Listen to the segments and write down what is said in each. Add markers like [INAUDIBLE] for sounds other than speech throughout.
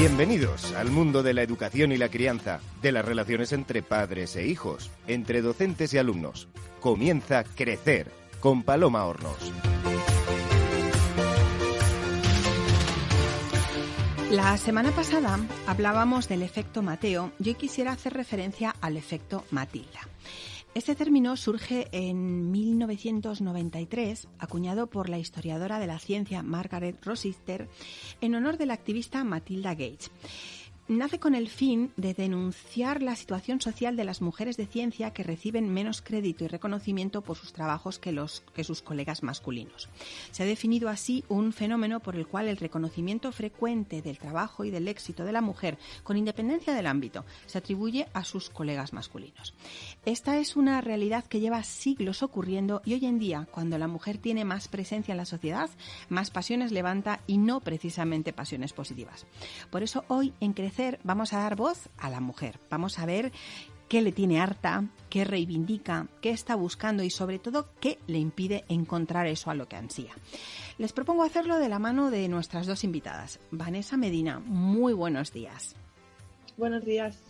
Bienvenidos al mundo de la educación y la crianza, de las relaciones entre padres e hijos, entre docentes y alumnos. Comienza Crecer con Paloma Hornos. La semana pasada hablábamos del efecto Mateo y hoy quisiera hacer referencia al efecto Matilda. Este término surge en 1993, acuñado por la historiadora de la ciencia Margaret Rossiter, en honor de la activista Matilda Gates nace con el fin de denunciar la situación social de las mujeres de ciencia que reciben menos crédito y reconocimiento por sus trabajos que, los, que sus colegas masculinos. Se ha definido así un fenómeno por el cual el reconocimiento frecuente del trabajo y del éxito de la mujer, con independencia del ámbito, se atribuye a sus colegas masculinos. Esta es una realidad que lleva siglos ocurriendo y hoy en día, cuando la mujer tiene más presencia en la sociedad, más pasiones levanta y no precisamente pasiones positivas. Por eso hoy en Crecer vamos a dar voz a la mujer. Vamos a ver qué le tiene harta, qué reivindica, qué está buscando y sobre todo qué le impide encontrar eso a lo que ansía. Les propongo hacerlo de la mano de nuestras dos invitadas. Vanessa Medina, muy buenos días. Buenos días.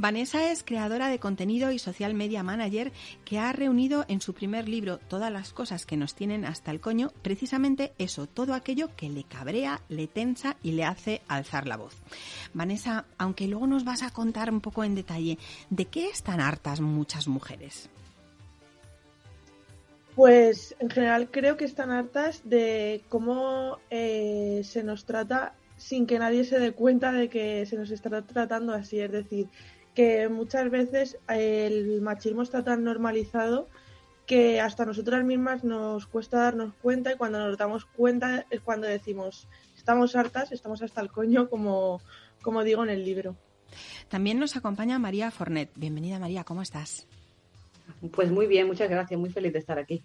Vanessa es creadora de contenido y social media manager que ha reunido en su primer libro todas las cosas que nos tienen hasta el coño, precisamente eso, todo aquello que le cabrea, le tensa y le hace alzar la voz. Vanessa, aunque luego nos vas a contar un poco en detalle, ¿de qué están hartas muchas mujeres? Pues en general creo que están hartas de cómo eh, se nos trata sin que nadie se dé cuenta de que se nos está tratando así. Es decir, que muchas veces el machismo está tan normalizado que hasta nosotras mismas nos cuesta darnos cuenta y cuando nos damos cuenta es cuando decimos estamos hartas, estamos hasta el coño como, como digo en el libro. También nos acompaña María Fornet. Bienvenida María, ¿cómo estás? Pues muy bien, muchas gracias, muy feliz de estar aquí.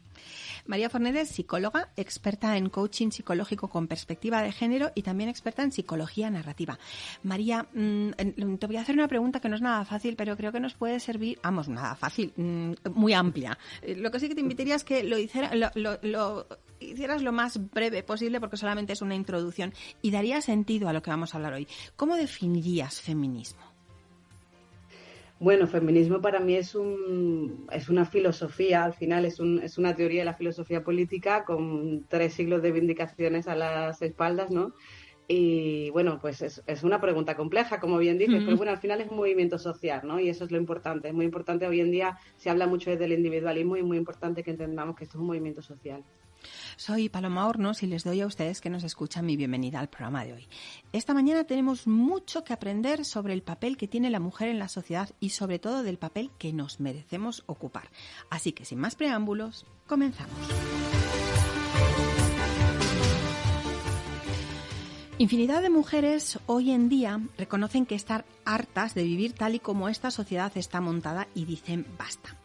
María Fornedes, psicóloga, experta en coaching psicológico con perspectiva de género y también experta en psicología narrativa. María, mm, te voy a hacer una pregunta que no es nada fácil, pero creo que nos puede servir, vamos, nada fácil, mm, muy amplia. Eh, lo que sí que te invitaría es que lo, lo hicieras lo más breve posible porque solamente es una introducción y daría sentido a lo que vamos a hablar hoy. ¿Cómo definirías feminismo? Bueno, feminismo para mí es, un, es una filosofía, al final es, un, es una teoría de la filosofía política con tres siglos de vindicaciones a las espaldas, ¿no? Y bueno, pues es, es una pregunta compleja, como bien dices, pero bueno, al final es un movimiento social, ¿no? Y eso es lo importante. Es muy importante, hoy en día se habla mucho del individualismo y es muy importante que entendamos que esto es un movimiento social. Soy Paloma Hornos y les doy a ustedes que nos escuchan mi bienvenida al programa de hoy. Esta mañana tenemos mucho que aprender sobre el papel que tiene la mujer en la sociedad y sobre todo del papel que nos merecemos ocupar. Así que sin más preámbulos, comenzamos. Infinidad de mujeres hoy en día reconocen que están hartas de vivir tal y como esta sociedad está montada y dicen basta.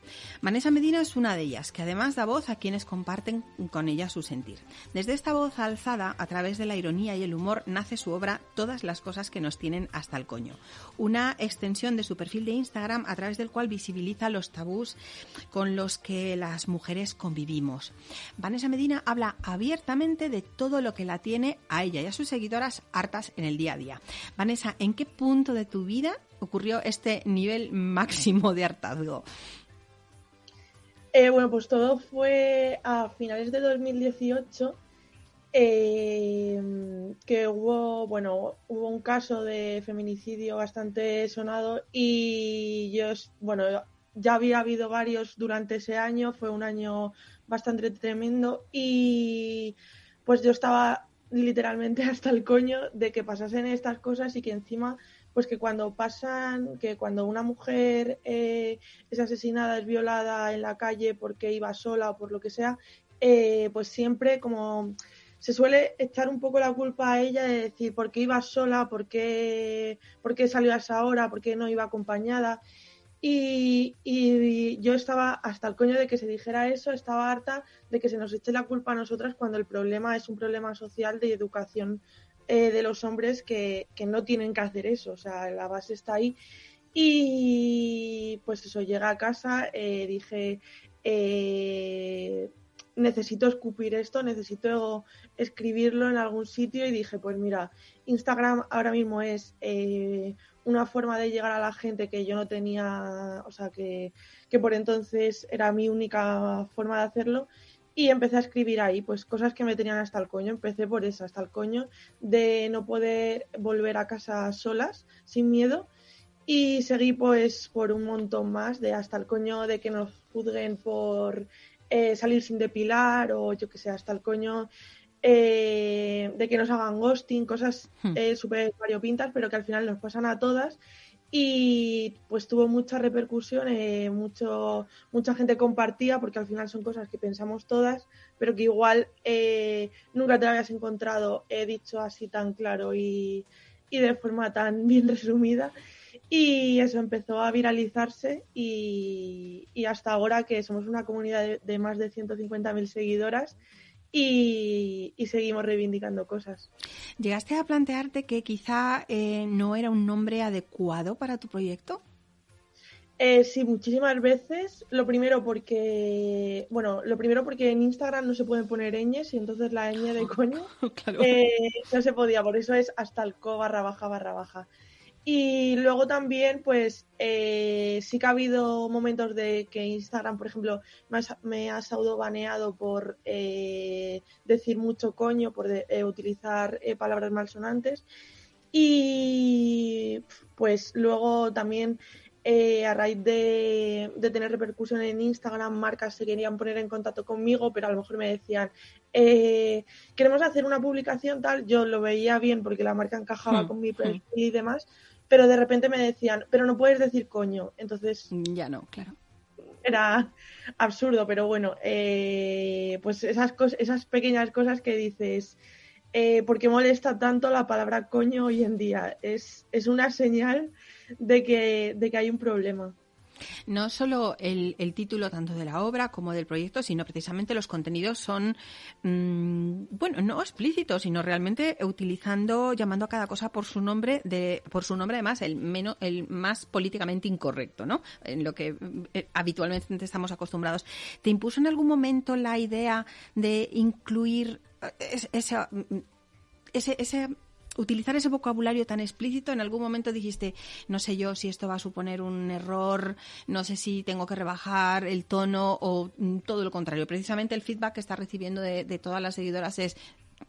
Vanessa Medina es una de ellas, que además da voz a quienes comparten con ella su sentir. Desde esta voz alzada, a través de la ironía y el humor, nace su obra Todas las cosas que nos tienen hasta el coño. Una extensión de su perfil de Instagram a través del cual visibiliza los tabús con los que las mujeres convivimos. Vanessa Medina habla abiertamente de todo lo que la tiene a ella y a sus seguidoras hartas en el día a día. Vanessa, ¿en qué punto de tu vida ocurrió este nivel máximo de hartazgo? Eh, bueno, pues todo fue a finales de 2018 eh, que hubo, bueno, hubo un caso de feminicidio bastante sonado y yo, bueno, ya había habido varios durante ese año, fue un año bastante tremendo y pues yo estaba literalmente [LAUGHS] hasta el coño de que pasasen estas cosas y que encima pues que cuando pasan, que cuando una mujer eh, es asesinada, es violada en la calle porque iba sola o por lo que sea, eh, pues siempre como se suele echar un poco la culpa a ella de decir por qué iba sola, por qué, por qué salió a esa hora, por qué no iba acompañada. Y, y, yo estaba hasta el coño de que se dijera eso, estaba harta de que se nos eche la culpa a nosotras cuando el problema es un problema social de educación eh, de los hombres que, no tienen que hacer eso, o sea, la base está ahí. Y pues eso, llega a casa, eh, dije, eh, necesito escupir esto, necesito escribirlo en algún sitio y dije, pues mira, Instagram ahora mismo es eh, una forma de llegar a la gente que yo no tenía, o sea, que, que por entonces era mi única forma de hacerlo y empecé a escribir ahí, pues cosas que me tenían hasta el coño. Empecé por eso, hasta el coño de no poder volver a casa solas, sin miedo. Y seguí pues por un montón más, de hasta el coño de que nos juzguen por eh, salir sin depilar o yo que sé, hasta el coño eh, de que nos hagan ghosting, cosas hmm. eh, súper variopintas, pero que al final nos pasan a todas y pues tuvo mucha repercusión, eh, mucho, mucha gente compartía porque al final son cosas que pensamos todas, pero que igual eh, nunca te habías encontrado he dicho así tan claro y, de forma tan [LAUGHS] bien resumida. Y eso empezó a viralizarse y, hasta ahora que somos una comunidad de, de más de 150.000 seguidoras, y, seguimos reivindicando cosas. ¿Llegaste a plantearte que quizá eh, no era un nombre adecuado para tu proyecto? Eh, sí, muchísimas veces. Lo primero porque, bueno, lo primero porque en Instagram no se pueden poner ñes y entonces la ñ de [LAUGHS] coño eh, no se podía. Por eso es hasta el co barra baja barra baja. Y luego también, pues eh, sí que ha habido momentos de que Instagram, por ejemplo, me ha, me baneado por eh, decir mucho coño, por eh, utilizar palabras malsonantes. Y pues luego también a raíz de, tener repercusión en Instagram, marcas se querían poner en contacto conmigo, pero a lo mejor me decían, queremos hacer una publicación tal, yo lo veía bien porque la marca encajaba hmm, con mi hmm. perfil y demás, pero de repente me decían, pero no puedes decir coño. Entonces. Ya no, claro. Era absurdo, pero bueno, eh, pues esas, esas pequeñas cosas que dices, eh, ¿por qué molesta tanto la palabra coño hoy en día? Es, es una señal de que, de que hay un problema. No solo el, título tanto de la obra como del proyecto, sino precisamente los contenidos son, mm, bueno, no explícitos, sino realmente utilizando, llamando a cada cosa por su nombre, de, por su nombre además el menos, el más políticamente incorrecto, ¿no? En lo que eh, habitualmente estamos acostumbrados. ¿Te impuso en algún momento la idea de incluir eh, ese, ese, ese utilizar ese vocabulario tan explícito, en algún momento dijiste, no sé yo si esto va a suponer un error, no sé si tengo que rebajar el tono o mm, todo lo contrario. Precisamente el feedback que está recibiendo de, todas las seguidoras es,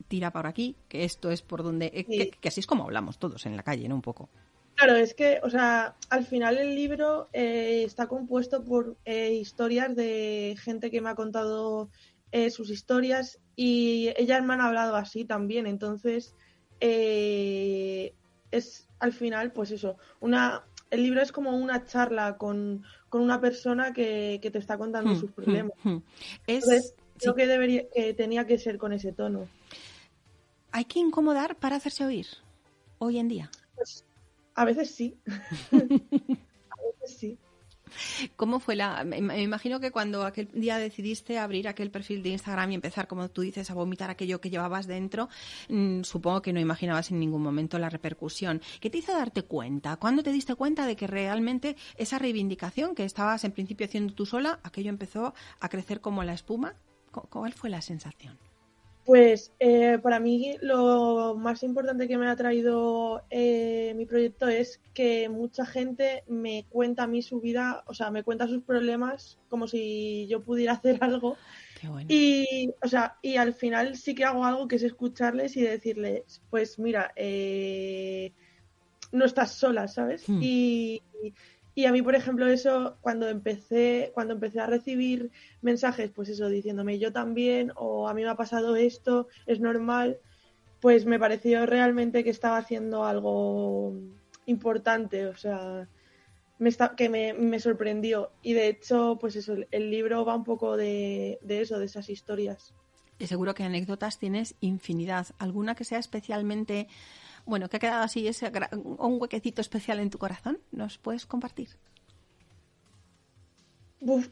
tira por aquí, que esto es por donde, eh, que, así es como hablamos todos en la calle, ¿no? Un poco. Claro, es que, o sea, al final el libro eh, está compuesto por eh, historias de gente que me ha contado sus historias y ellas me han hablado así también, entonces eh, es al final, pues eso, una, el libro es como una charla con, una persona que, te está contando hmm, sus hmm, problemas. Hmm. Es, creo que, debería, que tenía que ser con ese tono. ¿Hay que incomodar para hacerse oír hoy en día? Pues, a veces sí. [LAUGHS] ¿Cómo fue la.? Me, imagino que cuando aquel día decidiste abrir aquel perfil de Instagram y empezar, como tú dices, a vomitar aquello que llevabas dentro, mm, supongo que no imaginabas en ningún momento la repercusión. ¿Qué te hizo darte cuenta? ¿Cuándo te diste cuenta de que realmente esa reivindicación que estabas en principio haciendo tú sola, aquello empezó a crecer como la espuma? ¿Cuál fue la sensación? Pues eh, para mí lo más importante que me ha traído eh, mi proyecto es que mucha gente me cuenta a mí su vida, o sea, me cuenta sus problemas como si yo pudiera [LAUGHS] hacer algo. Y, o sea, y al final sí que hago algo que es escucharles y decirles, pues mira, eh, no estás sola, ¿sabes? Hmm. Y, y a mí, por ejemplo, eso, cuando empecé, cuando empecé a recibir mensajes, pues eso, diciéndome yo también, o a mí me ha pasado esto, es normal, pues me pareció realmente que estaba haciendo algo importante, o sea, me está, que me, me, sorprendió. Y de hecho, pues eso, el libro va un poco de, de eso, de esas historias. Y seguro que anécdotas tienes infinidad. ¿Alguna que sea especialmente bueno, que ha quedado así ese un huequecito especial en tu corazón, ¿nos puedes compartir?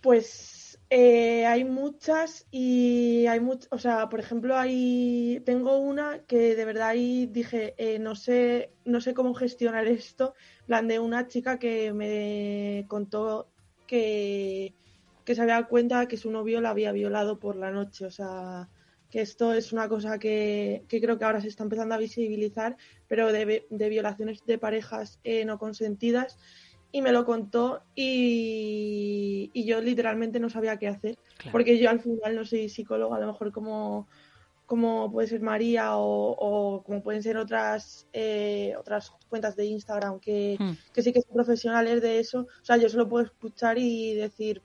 pues eh, hay muchas y hay muchas, o sea, por ejemplo, hay tengo una que de verdad ahí dije, eh, no sé, no sé cómo gestionar esto, plan de una chica que me contó que que se había dado cuenta que su novio la había violado por la noche. O sea, que esto es una cosa que, creo que ahora se está empezando a visibilizar, pero de, violaciones de parejas eh, no consentidas. Y me lo contó y, yo literalmente no sabía qué hacer, porque yo al final no soy psicóloga, a lo mejor como, como puede ser María o, como pueden ser otras eh, otras cuentas de Instagram que, hmm. que sí que son profesionales de eso. O sea, yo solo puedo escuchar y decir,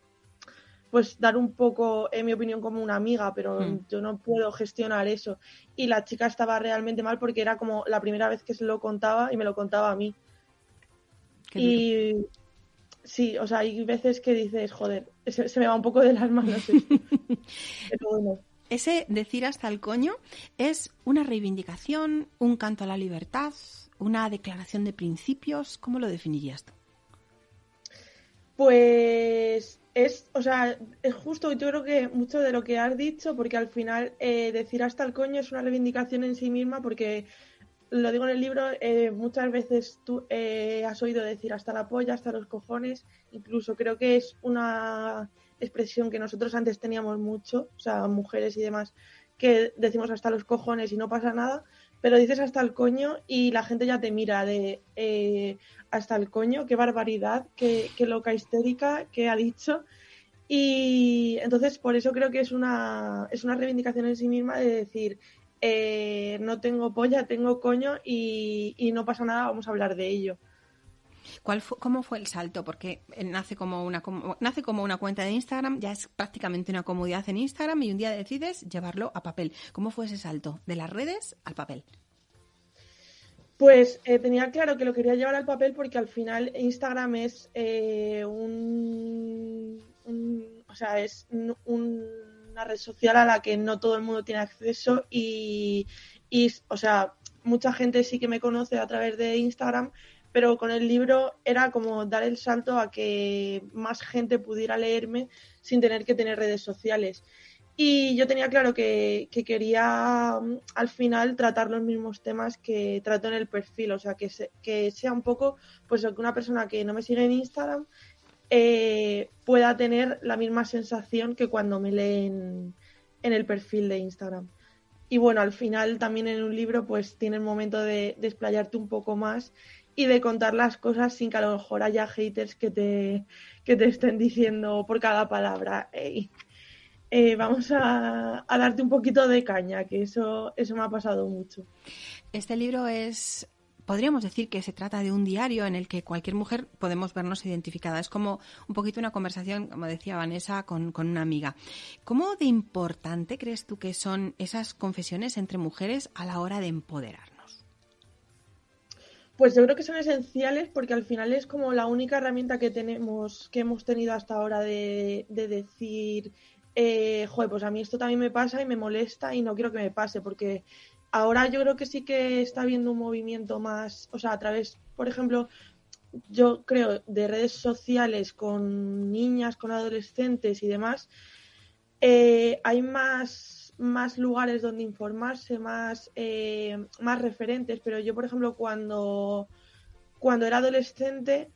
pues dar un poco, en mi opinión, como una amiga, pero hmm. yo no puedo gestionar eso. Y la chica estaba realmente mal porque era como la primera vez que se lo contaba y me lo contaba a mí. y sí, o sea, hay veces que dices, joder, se, me va un poco de las manos. pero bueno. Ese decir hasta el coño es una reivindicación, un canto a la libertad, una declaración de principios. ¿Cómo lo definirías tú? Pues es, o sea, es justo, yo creo que mucho de lo que has dicho, porque al final eh, decir hasta el coño es una reivindicación en sí misma, porque lo digo en el libro, eh, muchas veces tú eh, has oído decir hasta la polla, hasta los cojones, incluso creo que es una expresión que nosotros antes teníamos mucho, o sea, mujeres y demás, que decimos hasta los cojones y no pasa nada, pero dices hasta el coño y la gente ya te mira de eh, hasta el coño, qué barbaridad, qué, loca histérica, qué ha dicho. Y entonces por eso creo que es una, es una reivindicación en sí misma de decir, eh, no tengo polla, tengo coño y, no pasa nada, vamos a hablar de ello. ¿Cuál ¿Cómo fue el salto? Porque nace como, una, nace como una cuenta de Instagram, ya es prácticamente una comodidad en Instagram y un día decides llevarlo a papel. ¿Cómo fue ese salto de las redes al papel? Pues eh, tenía claro que lo quería llevar al papel porque al final Instagram es eh, un, o sea, es una red social a la que no todo el mundo tiene acceso y, y, o sea, mucha gente sí que me conoce a través de Instagram, pero con el libro era como dar el salto a que más gente pudiera leerme sin tener que tener redes sociales. Y yo tenía claro que, quería mm, al final tratar los mismos temas que trato en el perfil, o sea, que, que sea un poco, pues que una persona que no me sigue en Instagram eh, pueda tener la misma sensación que cuando me leen en el perfil de Instagram. Y bueno, al final también en un libro pues tiene el momento de desplayarte un poco más y de contar las cosas sin que a lo mejor haya haters que te, que te estén diciendo por cada palabra. Eh, vamos a, darte un poquito de caña, que eso, eso me ha pasado mucho. Este libro es, podríamos decir que se trata de un diario en el que cualquier mujer podemos vernos identificada. Es como un poquito una conversación, como decía Vanessa, con, una amiga. ¿Cómo de importante crees tú que son esas confesiones entre mujeres a la hora de empoderarnos? Pues yo creo que son esenciales porque al final es como la única herramienta que tenemos, que hemos tenido hasta ahora de, de decir eh, joder, pues a mí esto también me pasa y me molesta y no quiero que me pase, porque ahora yo creo que sí que está habiendo un movimiento más, o sea, a través, por ejemplo, yo creo, de redes sociales con niñas, con adolescentes y demás, eh, hay más, más lugares donde informarse, más, eh, más referentes, pero yo, por ejemplo, cuando, cuando era adolescente,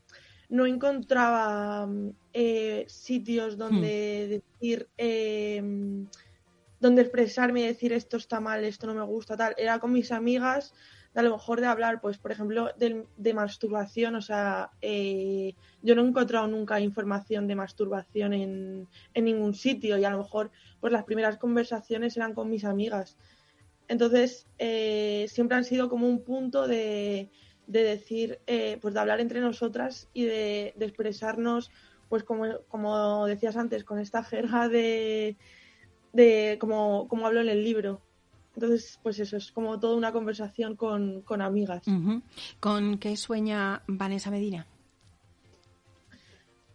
no encontraba eh, sitios donde hmm. decir, eh, donde expresarme y decir esto está mal, esto no me gusta, tal. Era con mis amigas, de a lo mejor de hablar, pues, por ejemplo, de, de masturbación. O sea, eh, yo no he encontrado nunca información de masturbación en, en ningún sitio y a lo mejor, pues, las primeras conversaciones eran con mis amigas. Entonces, siempre han sido como un punto de de decir, eh, pues de hablar entre nosotras y de, expresarnos, pues como, como, decías antes, con esta jerga de, de como, como hablo en el libro. Entonces, pues eso, es como toda una conversación con, amigas. ¿Con qué sueña Vanessa Medina?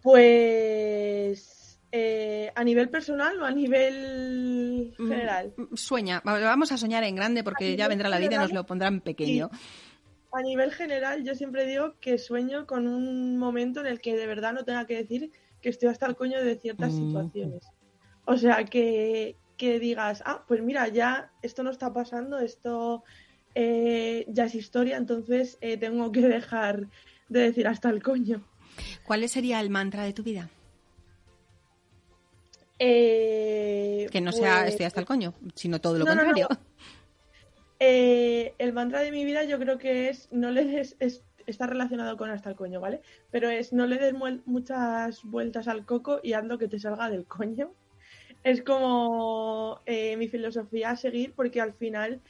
Pues eh, a nivel personal o a nivel mm, general. Sueña, vamos a soñar en grande porque ya vendrá la vida y nos lo pondrán pequeño a nivel general, yo siempre digo que sueño con un momento en el que de verdad no tenga que decir que estoy hasta el coño de ciertas mm. situaciones. O sea, que, digas, ah, pues mira, ya esto no está pasando, esto eh, ya es historia, entonces eh, tengo que dejar de decir hasta el coño. ¿Cuál sería el mantra de tu vida? Eh, que no sea pues estoy hasta el coño, sino todo lo contrario. Eh, el mantra de mi vida yo creo que es no le des es- está relacionado con hasta el coño, ¿vale? Pero es no le des muchas vueltas al coco y hazlo que te salga del coño. Es como eh, mi filosofía a seguir porque al final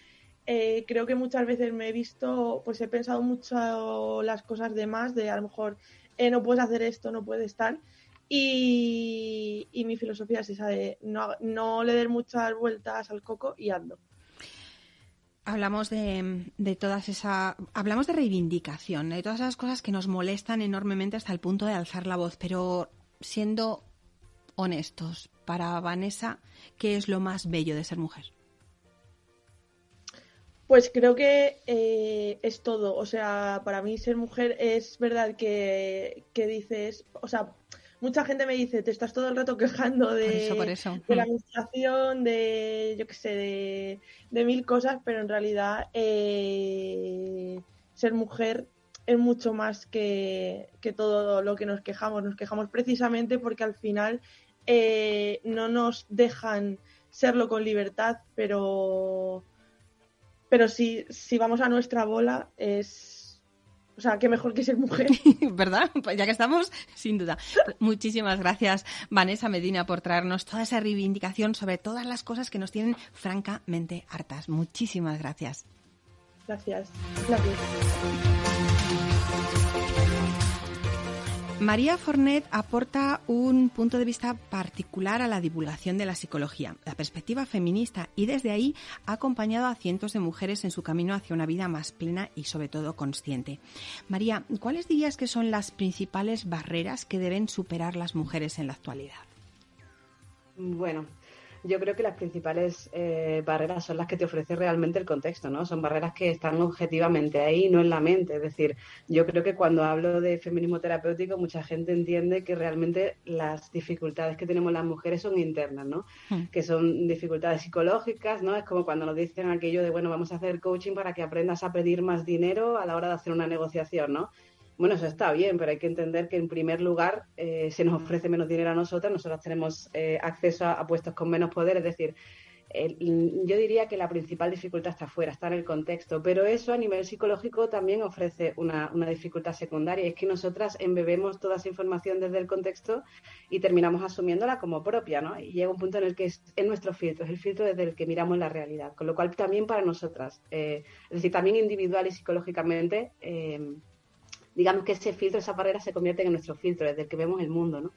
eh, creo que muchas veces me he visto, pues he pensado mucho las cosas de más, de a lo mejor eh, no puedes hacer esto, no puedes estar. Y, y mi filosofía es esa de no, no le des muchas vueltas al coco y ando. Hablamos de, de todas esa, hablamos de reivindicación, de todas esas cosas que nos molestan enormemente hasta el punto de alzar la voz, pero siendo honestos, para Vanessa, ¿qué es lo más bello de ser mujer? Pues creo que eh, es todo. O sea, para mí ser mujer es verdad que, que dices, o sea, mucha gente me dice, te estás todo el rato quejando de, Por eso, por eso. de la Mm. administración, de, yo qué sé, de, de mil cosas, pero en realidad eh, ser mujer es mucho más que, que todo lo que nos quejamos. Nos quejamos precisamente porque al final eh, no nos dejan serlo con libertad, pero pero si, si vamos a nuestra bola es o sea qué mejor que ser mujer [LAUGHS] ¿Verdad? Pues ya que estamos, sin duda. Pues muchísimas gracias, Vanessa Medina, por traernos toda esa reivindicación sobre todas las cosas que nos tienen francamente hartas. Muchísimas gracias. gracias gracias María Fornet aporta un punto de vista particular a la divulgación de la psicología, la perspectiva feminista, y desde ahí ha acompañado a cientos de mujeres en su camino hacia una vida más plena y sobre todo consciente. María, ¿cuáles dirías que son las principales barreras que deben superar las mujeres en la actualidad? Bueno, yo creo que las principales eh, barreras son las que te ofrece realmente el contexto, ¿no? Son barreras que están objetivamente ahí, no en la mente. Es decir, yo creo que cuando hablo de feminismo terapéutico, mucha gente entiende que realmente las dificultades que tenemos las mujeres son internas, ¿no? Hmm. Que son dificultades psicológicas, ¿no? Es como cuando nos dicen aquello de, bueno, vamos a hacer coaching para que aprendas a pedir más dinero a la hora de hacer una negociación, ¿no? Bueno, eso está bien, pero hay que entender que en primer lugar eh, se nos ofrece menos dinero a nosotras, nosotras tenemos eh, acceso a, a puestos con menos poder, es decir, el- yo diría que la principal dificultad está afuera, está en el contexto, pero eso a nivel psicológico también ofrece una, una dificultad secundaria, es que nosotras embebemos toda esa información desde el contexto y terminamos asumiéndola como propia, ¿no? Y llega un punto en el que es, es nuestro filtro, es el filtro desde el que miramos la realidad, con lo cual también para nosotras, eh, es decir, también individual y psicológicamente, eh, digamos que ese filtro, esa barrera se convierte en nuestro filtro, desde el que vemos el mundo, ¿no?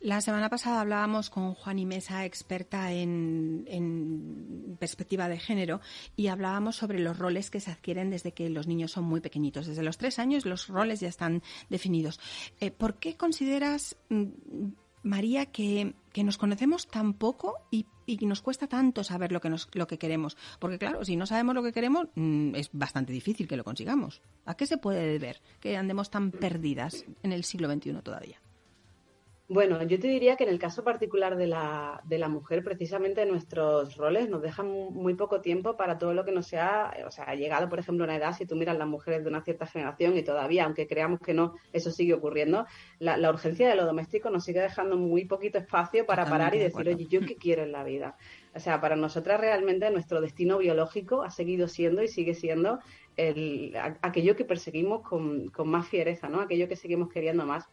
La semana pasada hablábamos con Juani Mesa, experta en, en perspectiva de género, y hablábamos sobre los roles que se adquieren desde que los niños son muy pequeñitos. Desde los tres años los roles ya están definidos. Eh, ¿Por qué consideras, mm, María, que, que nos conocemos tan poco y, y nos cuesta tanto saber lo que, nos, lo que queremos? Porque claro, si no sabemos lo que queremos, mm, es bastante difícil que lo consigamos. ¿A qué se puede deber que andemos tan perdidas en el siglo XXI todavía? Bueno, yo te diría que en el caso particular de la, de la mujer, precisamente nuestros roles nos dejan mu- muy poco tiempo para todo lo que nos sea, o sea, ha llegado, por ejemplo, una edad, si tú miras las mujeres de una cierta generación y todavía, aunque creamos que no, eso sigue ocurriendo, la, la urgencia de lo doméstico nos sigue dejando muy poquito espacio para Totalmente parar y de decir, oye, ¿yo qué quiero en la vida? O sea, para nosotras realmente nuestro destino biológico ha seguido siendo y sigue siendo el, aquello que perseguimos con, con más fiereza, ¿no? Aquello que seguimos queriendo más.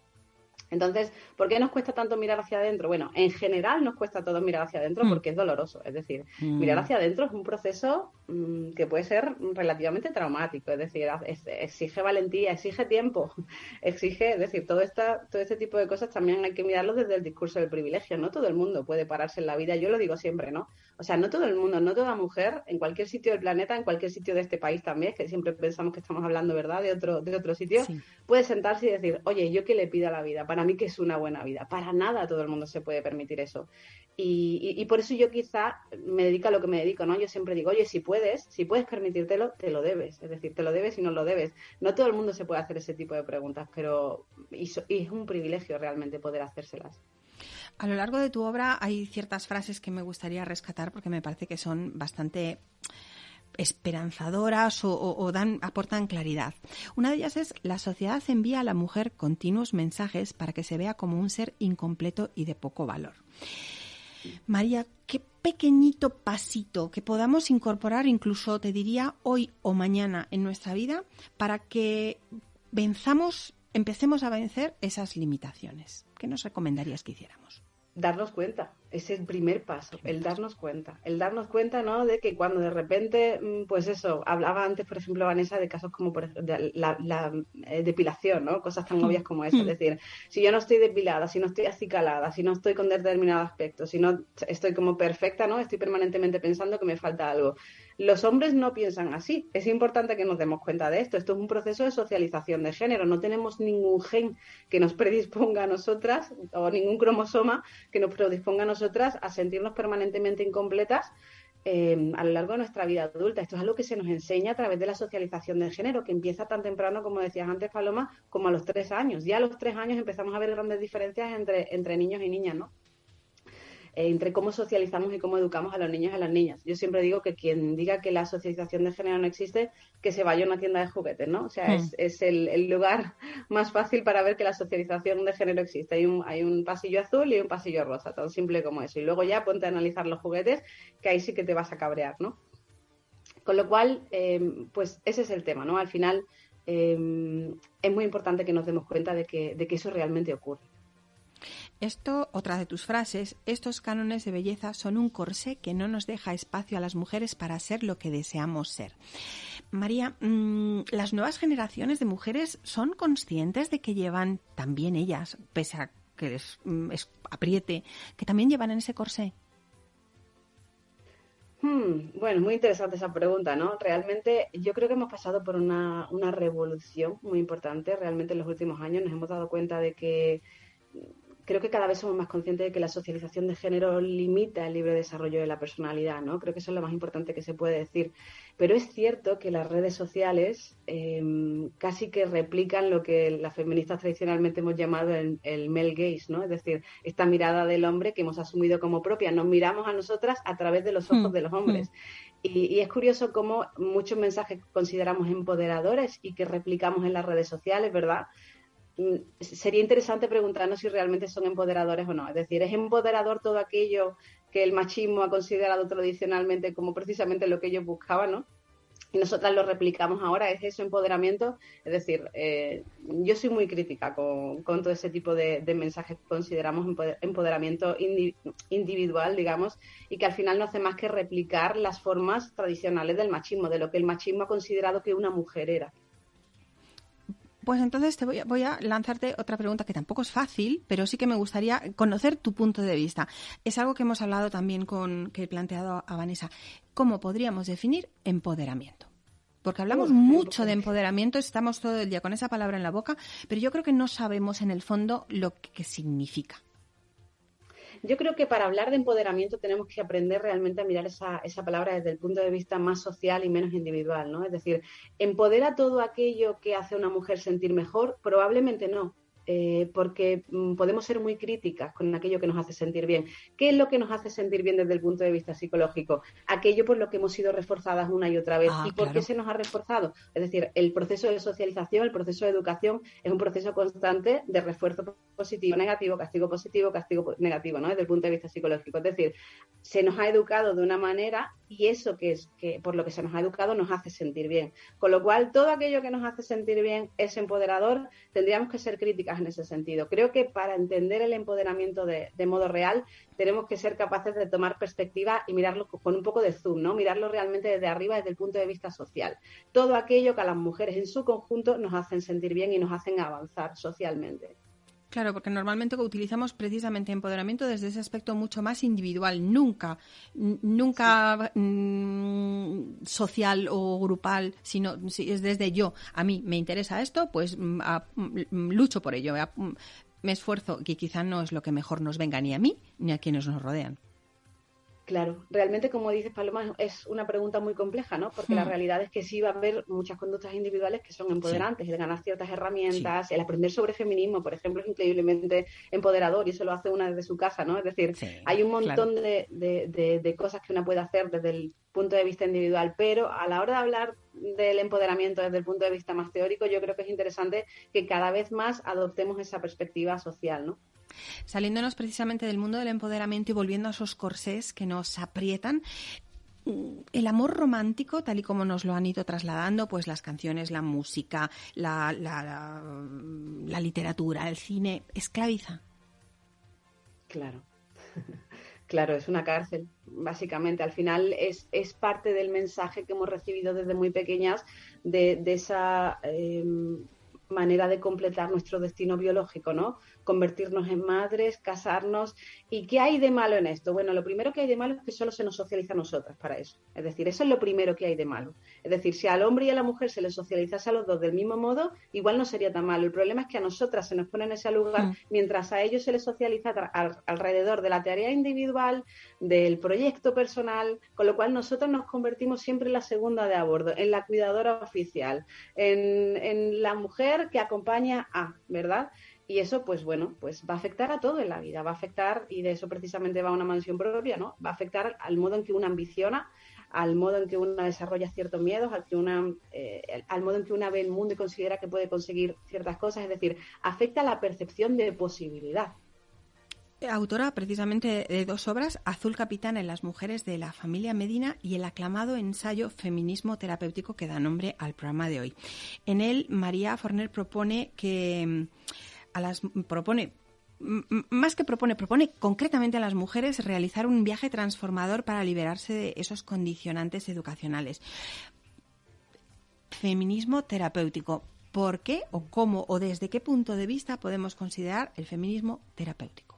Entonces, ¿por qué nos cuesta tanto mirar hacia adentro? Bueno, en general nos cuesta a todos mirar hacia adentro Mm. porque es doloroso. Es decir, mirar hacia adentro es un proceso mm, que puede ser relativamente traumático. Es decir, es- exige valentía, exige tiempo, [LAUGHS] exige, es decir, todo, esta, todo este tipo de cosas también hay que mirarlo desde el discurso del privilegio. No todo el mundo puede pararse en la vida. Yo lo digo siempre, ¿no? O sea, no todo el mundo, no toda mujer, en cualquier sitio del planeta, en cualquier sitio de este país también, que siempre pensamos que estamos hablando, ¿verdad?, de otro, de otro sitio, Sí. puede sentarse y decir, oye, ¿yo qué le pido a la vida? Para mí que es una buena vida. Para nada todo el mundo se puede permitir eso. Y, y- y por eso yo quizá me dedico a lo que me dedico, ¿no? Yo siempre digo, oye, si puedes, si puedes permitírtelo, te lo debes. Es decir, te lo debes y no lo debes. No todo el mundo se puede hacer ese tipo de preguntas, pero y, so- y es un privilegio realmente poder hacérselas. A lo largo de tu obra hay ciertas frases que me gustaría rescatar porque me parece que son bastante esperanzadoras o, dan, aportan claridad. Una de ellas es la sociedad envía a la mujer continuos mensajes para que se vea como un ser incompleto y de poco valor. María, qué pequeñito pasito que podamos incorporar incluso, te diría, hoy o mañana en nuestra vida para que venzamos, empecemos a vencer esas limitaciones. ¿Qué nos recomendarías que hiciéramos? Darnos cuenta, es el primer paso, el darnos cuenta, el darnos cuenta, ¿no? De que cuando de repente, mm, pues eso, hablaba antes, por ejemplo, Vanessa, de casos como por la, eh, depilación, ¿no? Cosas tan obvias como esa, es decir, si yo no estoy depilada, si no estoy acicalada, si no estoy con determinado aspecto, si no estoy como perfecta, ¿no? Estoy permanentemente pensando que me falta algo. Los hombres no piensan así. Es importante que nos demos cuenta de esto. Esto es un proceso de socialización de género. No tenemos ningún gen que nos [LAUGHS] predisponga a nosotras o ningún cromosoma que nos predisponga a nosotras a sentirnos permanentemente incompletas eh, a lo largo de nuestra vida adulta. Esto es algo que se nos enseña a través de la socialización de género, que empieza tan temprano, como decías antes, Paloma, como a los tres años. Ya a los tres años empezamos a ver grandes diferencias entre, entre niños y niñas, ¿no? Entre cómo socializamos y cómo educamos a los niños y a las niñas. Yo siempre digo que quien diga que la socialización de género no existe, que se vaya a una tienda de juguetes, ¿no? O sea, es, hmm. el, lugar [LAUGHS] más fácil para ver que la socialización de género existe. Hay un, hay un pasillo azul y un pasillo rosa, tan simple como eso. Y luego ya ponte a analizar los juguetes, que ahí sí que te vas a cabrear, ¿no? Con lo cual, em, pues ese es el tema, ¿no? Al final em, es muy importante que nos demos cuenta de que, de que eso realmente ocurre. Esto, otra de tus frases, estos cánones de belleza son un corsé que no nos deja espacio a las mujeres para ser lo que deseamos ser. María, mm, ¿las nuevas generaciones de mujeres son conscientes de que llevan también ellas, pese a que les mm, apriete, que también llevan en ese corsé? Hmm, bueno, muy interesante esa pregunta, ¿no? Realmente yo creo que hemos pasado por una, una revolución muy importante. Realmente en los últimos años nos hemos dado cuenta de que creo que cada vez somos más conscientes de que la socialización de género limita el libre desarrollo de la personalidad, ¿no? Creo que eso es lo más importante que se puede decir. Pero es cierto que las redes sociales em, casi que replican lo que las feministas tradicionalmente hemos llamado el, el, male gaze, ¿no? Es decir, esta mirada del hombre que hemos asumido como propia. Nos miramos a nosotras a través de los ojos hmm, de los hombres. Hmm. Y, y, es curioso cómo muchos mensajes que consideramos empoderadores y que replicamos en las redes sociales, ¿verdad? Mm, sería interesante preguntarnos si realmente son empoderadores o no. Es decir, ¿es empoderador todo aquello que el machismo ha considerado tradicionalmente como precisamente lo que ellos buscaban, ¿no? Y nosotras lo replicamos ahora, ¿es eso empoderamiento? Es decir, eh, yo soy muy crítica con, todo ese tipo de, mensajes que consideramos empoderamiento individual, digamos, y que al final no hace más que replicar las formas tradicionales del machismo, de lo que el machismo ha considerado que una mujer era. Pues entonces te voy a, lanzarte otra pregunta que tampoco es fácil, pero sí que me gustaría conocer tu punto de vista. Es algo que hemos hablado también con que he planteado a Vanessa. ¿Cómo podríamos definir empoderamiento? Porque hablamos mucho de empoderamiento, estamos todo el día con esa palabra en la boca, pero yo creo que no sabemos en el fondo lo que significa. Yo creo que para hablar de empoderamiento tenemos que aprender realmente a mirar esa, esa palabra desde el punto de vista más social y menos individual, ¿no? Es decir, ¿empodera todo aquello que hace a una mujer sentir mejor? Probablemente no. Eh, porque mm, podemos ser muy críticas con aquello que nos hace sentir bien. ¿Qué es lo que nos hace sentir bien desde el punto de vista psicológico? Aquello por lo que hemos sido reforzadas una y otra vez. Ah, ¿Y por qué se nos ha reforzado? Es decir, el proceso de socialización, el proceso de educación es un proceso constante de refuerzo positivo, negativo, castigo positivo, castigo negativo, ¿no? Desde el punto de vista psicológico. Es decir, se nos ha educado de una manera y eso que es que por lo que se nos ha educado nos hace sentir bien. Con lo cual, todo aquello que nos hace sentir bien es empoderador, tendríamos que ser críticas en ese sentido. Creo que para entender el empoderamiento de, modo real, tenemos que ser capaces de tomar perspectiva y mirarlo con un poco de zoom, ¿no? Mirarlo realmente desde arriba, desde el punto de vista social. Todo aquello que a las mujeres en su conjunto nos hacen sentir bien y nos hacen avanzar socialmente. Claro, porque normalmente utilizamos precisamente empoderamiento desde ese aspecto mucho más individual, nunca, nunca mm, social o grupal, sino si es desde yo. A mí me interesa esto, pues mm, mm, lucho por ello, me esfuerzo, que quizá no es lo que mejor nos venga ni a mí ni a quienes nos rodean. Claro, realmente como dices Paloma es una pregunta muy compleja, ¿no? Porque la hmm. realidad es que sí va a haber muchas conductas individuales que son empoderantes, el ganar ciertas herramientas, el aprender sobre feminismo, por ejemplo, es increíblemente empoderador y eso lo hace una desde su casa, ¿no? Es decir, hay un montón de, de, cosas que una puede hacer desde el punto de vista individual, pero a la hora de hablar del empoderamiento desde el punto de vista más teórico, yo creo que es interesante que cada vez más adoptemos esa perspectiva social, ¿no? Saliéndonos precisamente del mundo del empoderamiento y volviendo a esos corsés que nos aprietan, mm, el amor romántico, tal y como nos lo han ido trasladando, pues las canciones, la música, la, la, literatura, el cine, esclaviza. Claro. [LAUGHS] Claro, es una cárcel, básicamente. Al final es, es parte del mensaje que hemos recibido desde muy pequeñas de, esa em, manera de completar nuestro destino biológico, ¿no? Convertirnos en madres, casarnos. ¿Y qué hay de malo en esto? Bueno, lo primero que hay de malo es que solo se nos socializa a nosotras para eso. Es decir, eso es lo primero que hay de malo. Es decir, si al hombre y a la mujer se les socializase a los dos del mismo modo, igual no sería tan malo. El problema es que a nosotras se nos pone en ese lugar, mm. mientras a ellos se les socializa alrededor de la tarea individual, del proyecto personal, con lo cual nosotros nos convertimos siempre en la segunda de a bordo, en la cuidadora oficial, en, en la mujer que acompaña a, ¿verdad? Y eso, pues bueno, pues va a afectar a todo en la vida, va a afectar, y de eso precisamente va una mansión propia, ¿no? Va a afectar al modo en que una ambiciona, al modo en que una desarrolla ciertos miedos, al, que una, eh, al modo en que una ve el mundo y considera que puede conseguir ciertas cosas, es decir, afecta la percepción de posibilidad. Autora precisamente de dos obras, Azul Capitán en las mujeres de la familia Medina y el aclamado ensayo Feminismo terapéutico que da nombre al programa de hoy. En él, María Forner propone que propone más que propone, propone concretamente a las mujeres realizar un viaje transformador para liberarse de esos condicionantes educacionales. Feminismo terapéutico. ¿Por qué o cómo o desde qué punto de vista podemos considerar el feminismo terapéutico?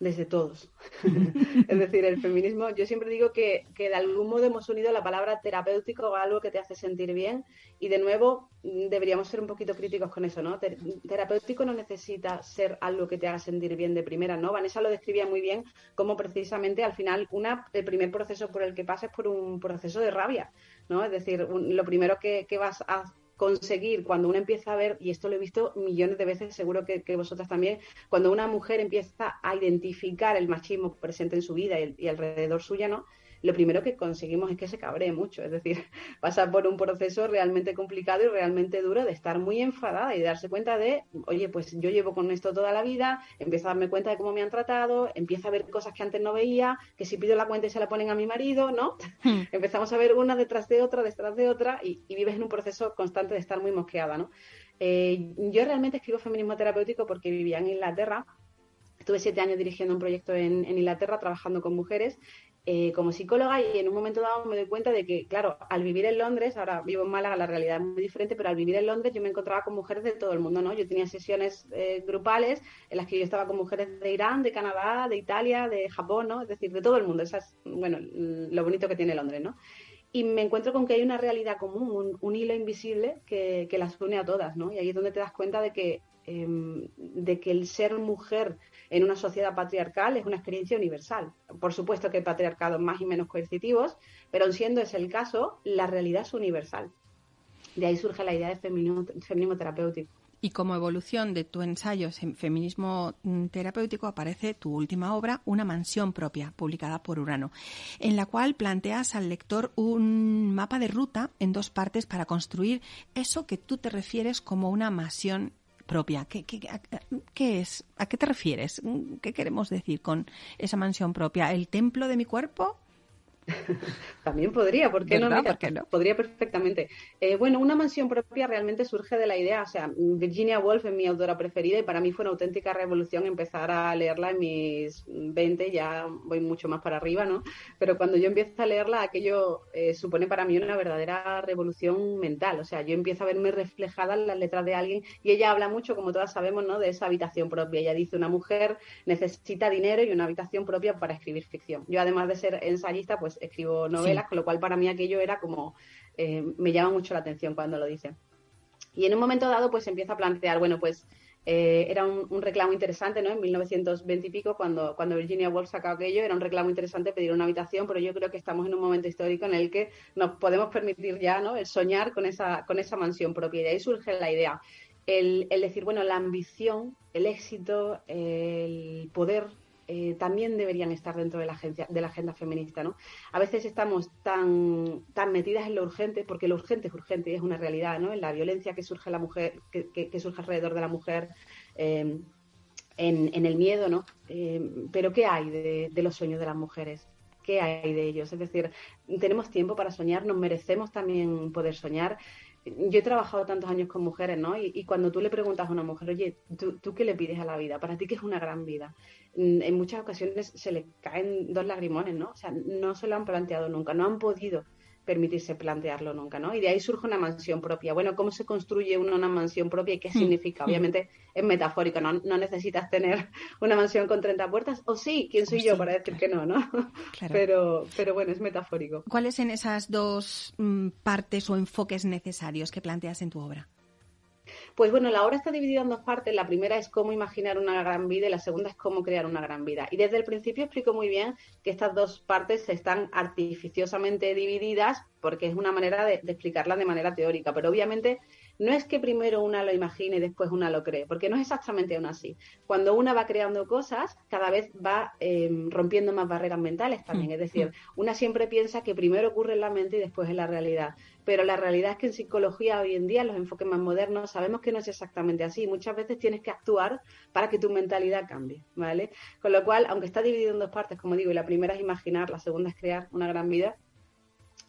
Desde todos. [LAUGHS] es decir, el feminismo, yo siempre digo que, que, de algún modo hemos unido la palabra terapéutico a algo que te hace sentir bien y de nuevo mm, deberíamos ser un poquito críticos con eso, ¿no? terapéutico no necesita ser algo que te haga sentir bien de primera, ¿no? Vanessa lo describía muy bien como precisamente al final una, el primer proceso por el que pasas por un proceso de rabia, ¿no? Es decir, lo primero que, que vas a conseguir cuando uno empieza a ver, y esto lo he visto millones de veces, seguro que, vosotras también, cuando una mujer empieza a identificar el machismo presente en su vida y, y alrededor suya, ¿no? Lo primero que conseguimos es que se cabree mucho, es decir, [LAUGHS] pasa por un proceso realmente complicado y realmente duro de estar muy enfadada y de darse cuenta de, oye, pues yo llevo con esto toda la vida, empiezo a darme cuenta de cómo me han tratado, empiezo a ver cosas que antes no veía, que si pido la cuenta y se la ponen a mi marido, ¿no? Hmm. [LAUGHS] Empezamos a ver una detrás de otra, detrás de otra y, vives en un proceso constante de estar muy mosqueada, ¿no? Eh, yo realmente escribo feminismo terapéutico porque vivía en Inglaterra Estuve siete años dirigiendo un proyecto en, Inglaterra, trabajando con mujeres eh, como psicóloga y en un momento dado me doy cuenta de que, claro, al vivir en Londres, ahora vivo en Málaga, la realidad es muy diferente, pero al vivir en Londres yo me encontraba con mujeres de todo el mundo, ¿no? Yo tenía sesiones eh, grupales en las que yo estaba con mujeres de Irán, de Canadá, de Italia, de Japón, ¿no? Es decir, de todo el mundo. Esa es, bueno, lo bonito que tiene Londres, ¿no? Y me encuentro con que hay una realidad común, un, hilo invisible que, que, las une a todas, ¿no? Y ahí es donde te das cuenta de que, em, de que el ser mujer en una sociedad patriarcal es una experiencia universal. Por supuesto que hay patriarcados más y menos coercitivos, pero siendo ese el caso, la realidad es universal. De ahí surge la idea de feminismo, terapéutico. Y como evolución de tu ensayo Feminismo mm, Terapéutico aparece tu última obra, Una mansión propia, publicada por Urano, en la cual planteas al lector un mapa de ruta en dos partes para construir eso que tú te refieres como una mansión propia. ¿Qué, qué, es? ¿A qué te refieres? ¿Qué queremos decir con esa mansión propia? ¿El templo de mi cuerpo? [LAUGHS] También podría, ¿por qué, no? Podría perfectamente. Eh, bueno, una mansión propia realmente surge de la idea, o sea, Virginia Woolf es mi autora preferida y para mí fue una auténtica revolución empezar a leerla en mis 20, ya voy mucho más para arriba, ¿no? Pero cuando yo empiezo a leerla, aquello eh, supone para mí una verdadera revolución mental, o sea, yo empiezo a verme reflejada en las letras de alguien y ella habla mucho, como todas sabemos, ¿no? De esa habitación propia. Ella dice, una mujer necesita dinero y una habitación propia para escribir ficción. Yo, además de ser ensayista, pues escribo novelas, con lo cual para mí aquello era como, eh, me llama mucho la atención cuando lo dice. Y en un momento dado, pues empieza a plantear, bueno, pues eh, era un, reclamo interesante, ¿no? En 1920 y pico, cuando, cuando Virginia Woolf sacó aquello, era un reclamo interesante pedir una habitación, pero yo creo que estamos en un momento histórico en el que nos podemos permitir ya, ¿no? El soñar con esa, con esa mansión propia. Y de ahí surge la idea. El, el decir, bueno, la ambición, el éxito, el poder eh, también deberían estar dentro de la, agencia, de la agenda feminista. ¿no? A veces estamos tan, tan metidas en lo urgente, porque lo urgente es urgente y es una realidad, ¿no? en la violencia que surge, la mujer, que, surge alrededor de la mujer. Eh, en, el miedo, ¿no? Eh, pero ¿qué hay de, los sueños de las mujeres? ¿Qué hay de ellos? Es decir, tenemos tiempo para soñar, nos merecemos también poder soñar yo he trabajado tantos años con mujeres, ¿no? Y, cuando tú le preguntas a una mujer, oye, ¿tú, ¿tú, qué le pides a la vida? Para ti, ¿qué es una gran vida? Mm, en muchas ocasiones se le caen dos lagrimones, ¿no? O sea, no se lo han planteado nunca, no han podido permitirse plantearlo nunca, ¿no? Y de ahí surge una mansión propia. Bueno, ¿cómo se construye una, una mansión propia y qué hmm. significa? Obviamente es metafórico, no, no, necesitas tener [LAUGHS] una mansión con 30 puertas, o sí, ¿quién soy yo para decir que no, no? Pero, pero bueno, es metafórico. ¿Cuáles son esas dos mm, partes o enfoques necesarios que planteas en tu obra? Pues bueno, la obra está dividida en dos partes. La primera es cómo imaginar una gran vida y la segunda es cómo crear una gran vida. Y desde el principio explico muy bien que estas dos partes están artificiosamente divididas porque es una manera de, de explicarla de manera teórica. Pero obviamente no es que primero una lo imagine y después una lo cree, porque no es exactamente aún así. Cuando una va creando cosas, cada vez va em, rompiendo más barreras mentales también. Mm, es decir, una siempre piensa que primero ocurre en la mente y después en la realidad. Pero la realidad es que en psicología hoy en día, los enfoques más modernos, sabemos que no es exactamente así. Muchas veces tienes que actuar para que tu mentalidad cambie, ¿vale? Con lo cual, aunque está dividido en dos partes, como digo, y la primera es imaginar, la segunda es crear una gran vida,